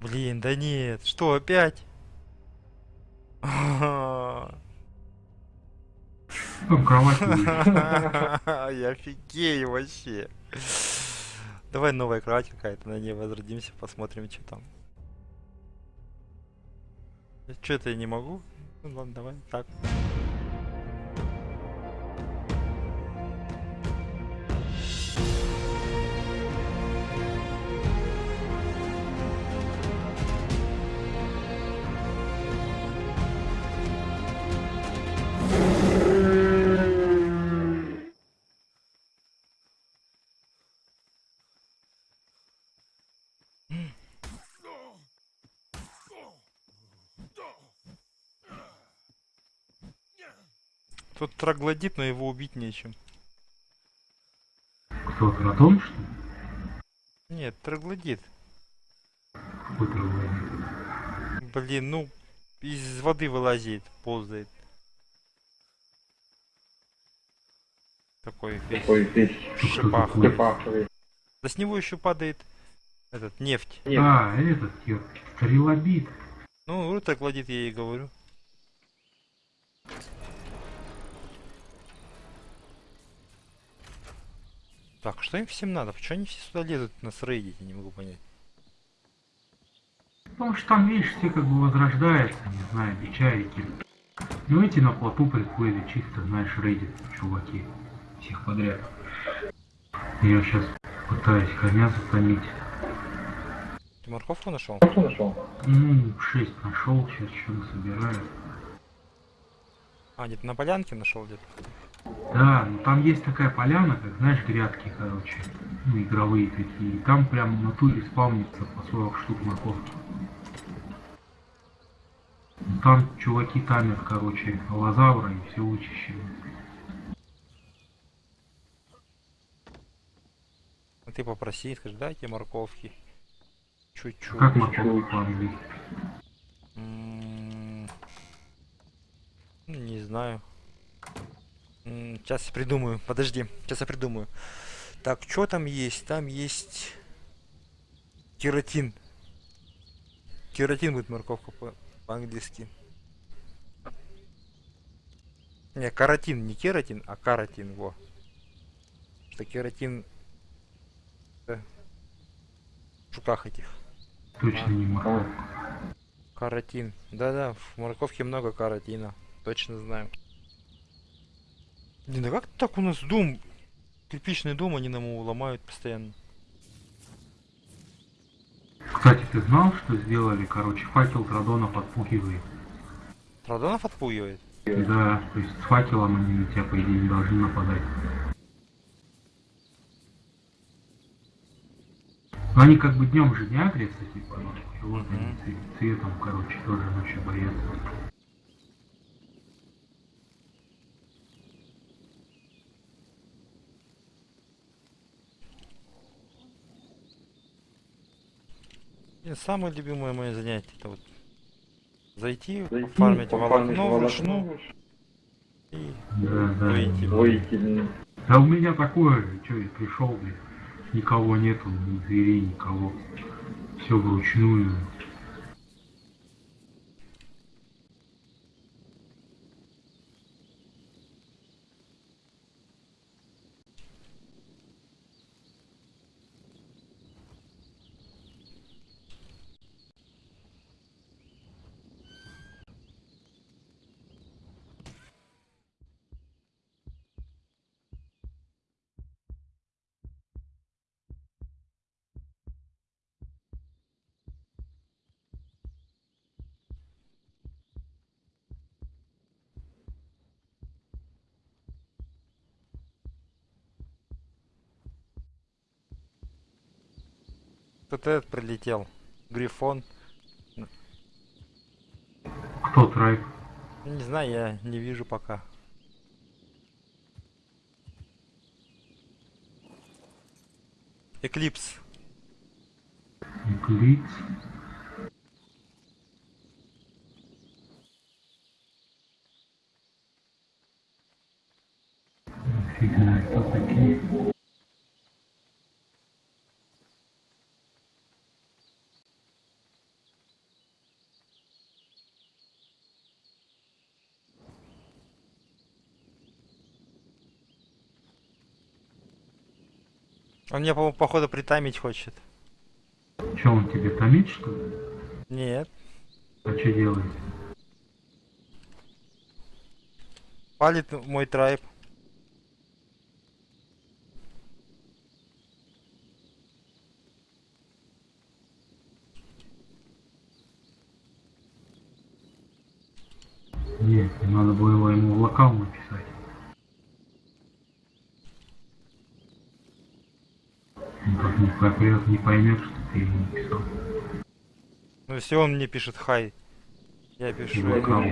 Блин, да нет. Что, опять? Ну, кровать. Я офигею вообще. Давай новая кровать какая-то, на ней возродимся, посмотрим, что там. Что это я не могу? Ну ладно, давай так. Тут троглодит, но его убить нечем. Кто, Тратон, что ли? Нет, троглодит. Какой троглодит? Блин, ну, из воды вылазит, ползает. Такой весь Такой весь шипах. Да с него еще падает этот нефть. Нет. А, этот, стрелобит. Ну, вот троглодит я и говорю. Так, что им всем надо? Почему они все сюда лезут нас рейдить? Я не могу понять. Потому что там, видишь, все как бы возрождаются, не знаю, бичарики. Ну эти на плоту приплыли, чисто, знаешь, рейдят чуваки. Всех подряд. Я сейчас пытаюсь коня затонить. Ты морковку нашел? Что нашел? Ну, 6 нашел, сейчас что-то собираю. А, где-то на полянке нашел где-то. Да, ну там есть такая поляна, как, знаешь, грядки, короче, ну, игровые такие. И там прям в натуре спавнится по 40 штук морковки. Ну, Там чуваки тамят, короче, аллозавра и все вычищают. А ты попроси, скажи, дайте морковки. Чуть-чуть. Как морковку по-английски? М, ну, Не знаю. Сейчас придумаю. Подожди, сейчас я придумаю. Так, что там есть? Там есть кератин. Кератин будет морковка по- по-английски. Не, каротин, не кератин, а каротин, во. Что кератин в жуках этих. Точно не морковка. Каротин. Да-да, в морковке много каротина. Точно знаю. Блин, а как так у нас дом, кирпичный дом, они нам его ломают постоянно. Кстати, ты знал, что сделали, короче, факел Традона подпугивает? Традонов отпугивает? Да, то есть с факелом они на тебя, по идее, не должны нападать. Но они как бы днем же не агрятся, типа, и вот Мгм. цве- цветом, короче, тоже ночью боятся. Самое любимое мое занятие это вот зайти, Зайти, пофармить пофармить волокно волокно, вручную и Да, да. выйти. Да у меня такое что я пришел, блин, никого нету, ни зверей, никого. Все вручную. Тут этот прилетел. Грифон. Кто трайк? Не знаю, я не вижу пока. Эклипс. Эклипс. Фигня, кто такие? Он меня, по походу, притамить хочет. Че, он тебе томит, что ли? Нет. А что делает? Палит мой трайб. Нет, надо было ему в локал написать. Он как не попрет, не поймет, что ты ему написал. Ну, если он мне пишет хай, я пишу. В локал.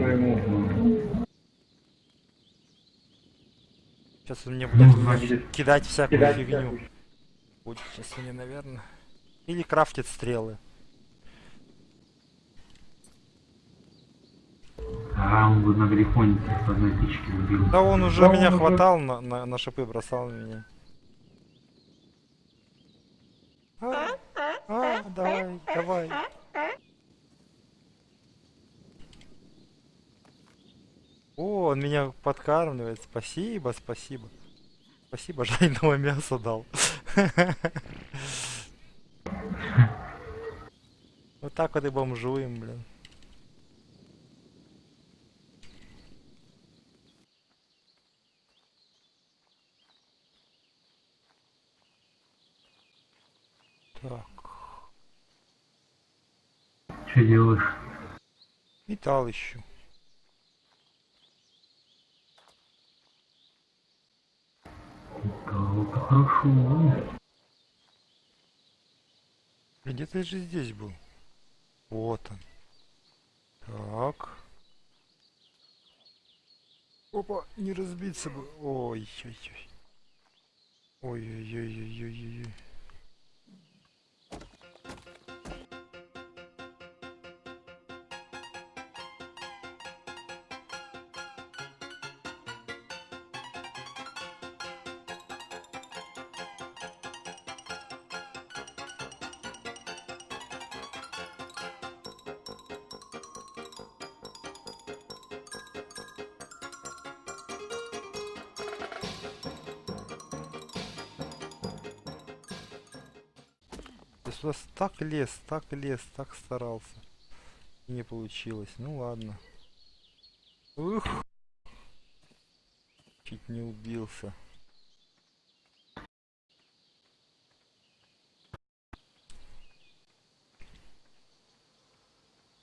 Сейчас он мне Ну, будет значит, кидать всякую кидать фигню. всякую. Будет сейчас мне, наверное. Или крафтит стрелы. а он бы на грифоне с одной тычки убил. Да он уже Да меня он уже- хватал на, на, на шипы, бросал меня. А, а, давай, давай. О, он меня подкармливает. Спасибо, спасибо. Спасибо, жареного мяса дал. Вот так вот и бомжуем, блин. Так, Что делаешь? металл ищу. Да, это хорошо. Где-то же здесь был. Вот он. Так. Опа, не разбиться бы. Ой-ой-ой. Ой-ой-ой-ой-ой-ой. Я сюда так лез, так лез, так старался. Не получилось. Ну ладно. Ух. Чуть не убился.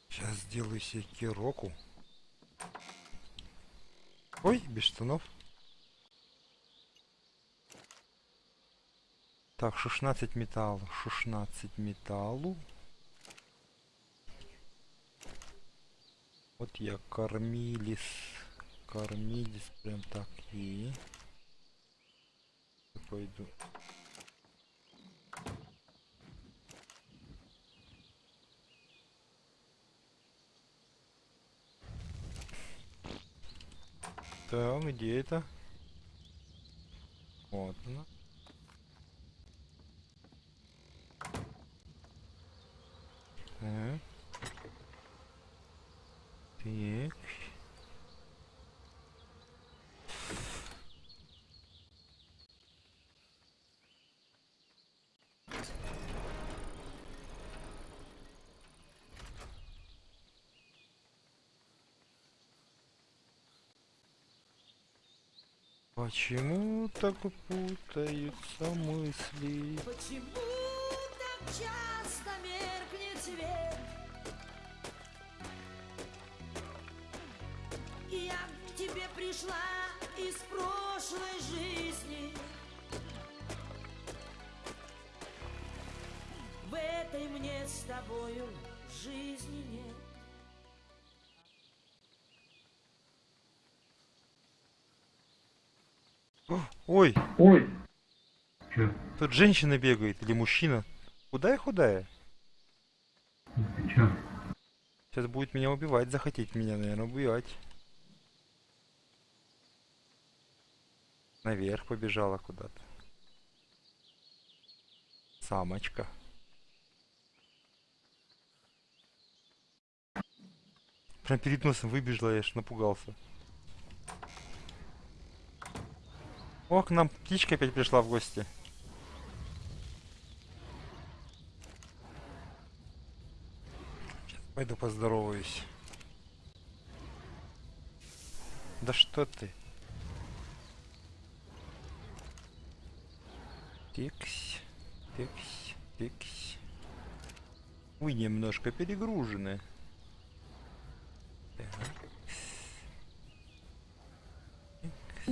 Сейчас сделаю себе кироку. Ой, без штанов. Так, 16 металлу, 16 металлу. Вот я кормилис, кормилис прям так и пойду. Так, где это? Вот она. Так. Так. Почему так путаются мысли? Почему часто меркнет свет? Я к тебе пришла из прошлой жизни. В этой мне с тобою жизни нет. Ой, Ой, Че? тут женщина бегает или мужчина? Худая-худая. Сейчас будет меня убивать, захотеть меня, наверное, убивать. Наверх побежала куда-то. Самочка. Прям перед носом выбежала, я аж напугался. О, к нам птичка опять пришла в гости. Пойду поздороваюсь. Да что ты? Тикс, тикс, тикс. Вы немножко перегружены. Так.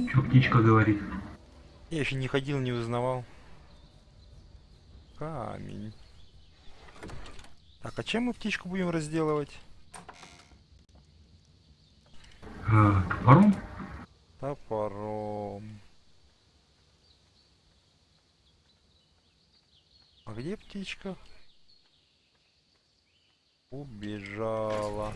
Что птичка говорит? Я еще не ходил, не узнавал. Камень. Так, а чем мы птичку будем разделывать? А, топором? Топором. А где птичка? Убежала.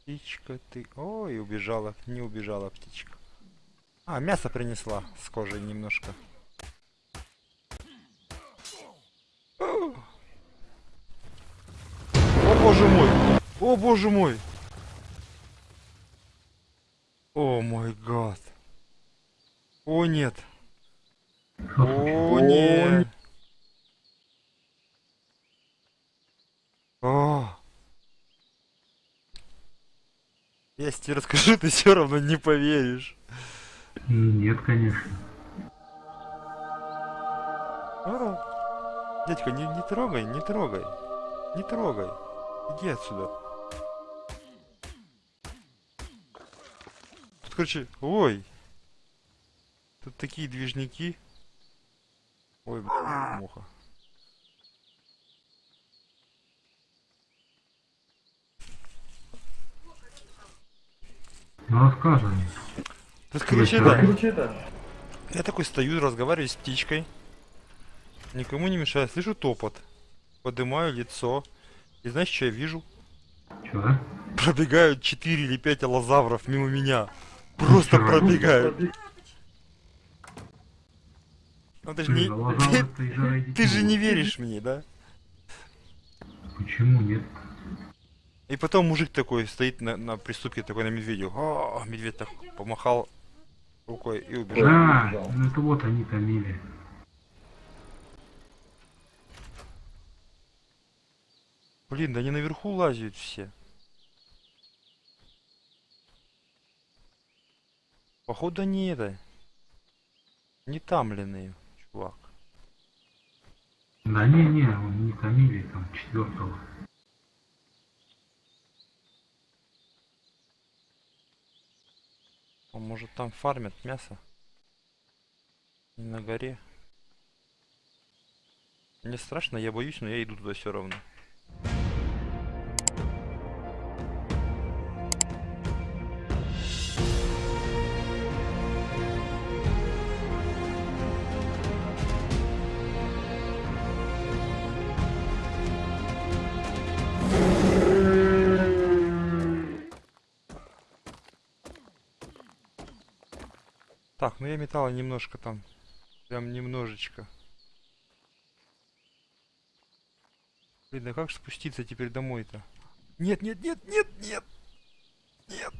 Птичка ты... Ой, убежала. Не убежала птичка. А, мясо принесла с кожей немножко. О боже мой! О боже мой! О мой гад! О нет! О нет! О! Я тебе расскажу, ты все равно не поверишь. Нет, конечно. А. Дядька, не, не трогай, не трогай. Не трогай. Иди отсюда. Короче, ой. Тут такие движники. Ой, блин, муха. Ну рассказывай. Тут, короче, да. Я такой стою, разговариваю с птичкой. Никому не мешаю. Слышу топот. Поднимаю лицо. И знаешь, что я вижу? Чё? Пробегают 4 или 5 аллозавров мимо меня. Просто пробегают. Ну ты же не... Ты, ты же не веришь мне, да? Почему нет? И потом мужик такой стоит на, на приступке такой на медведю. О, медведь так помахал рукой и убежал. Да, ну это вот они томили. Блин, да они наверху лазят все. Походу не это. Не тамленные, чувак. Да не, не, он не томили там четвертого. А может там фармят мясо? Не на горе. Мне страшно, я боюсь, но я иду туда все равно. Так, ну я металла немножко там. Прям немножечко. Блин, да как спуститься теперь домой-то? Нет, нет, нет, нет, нет! Нет!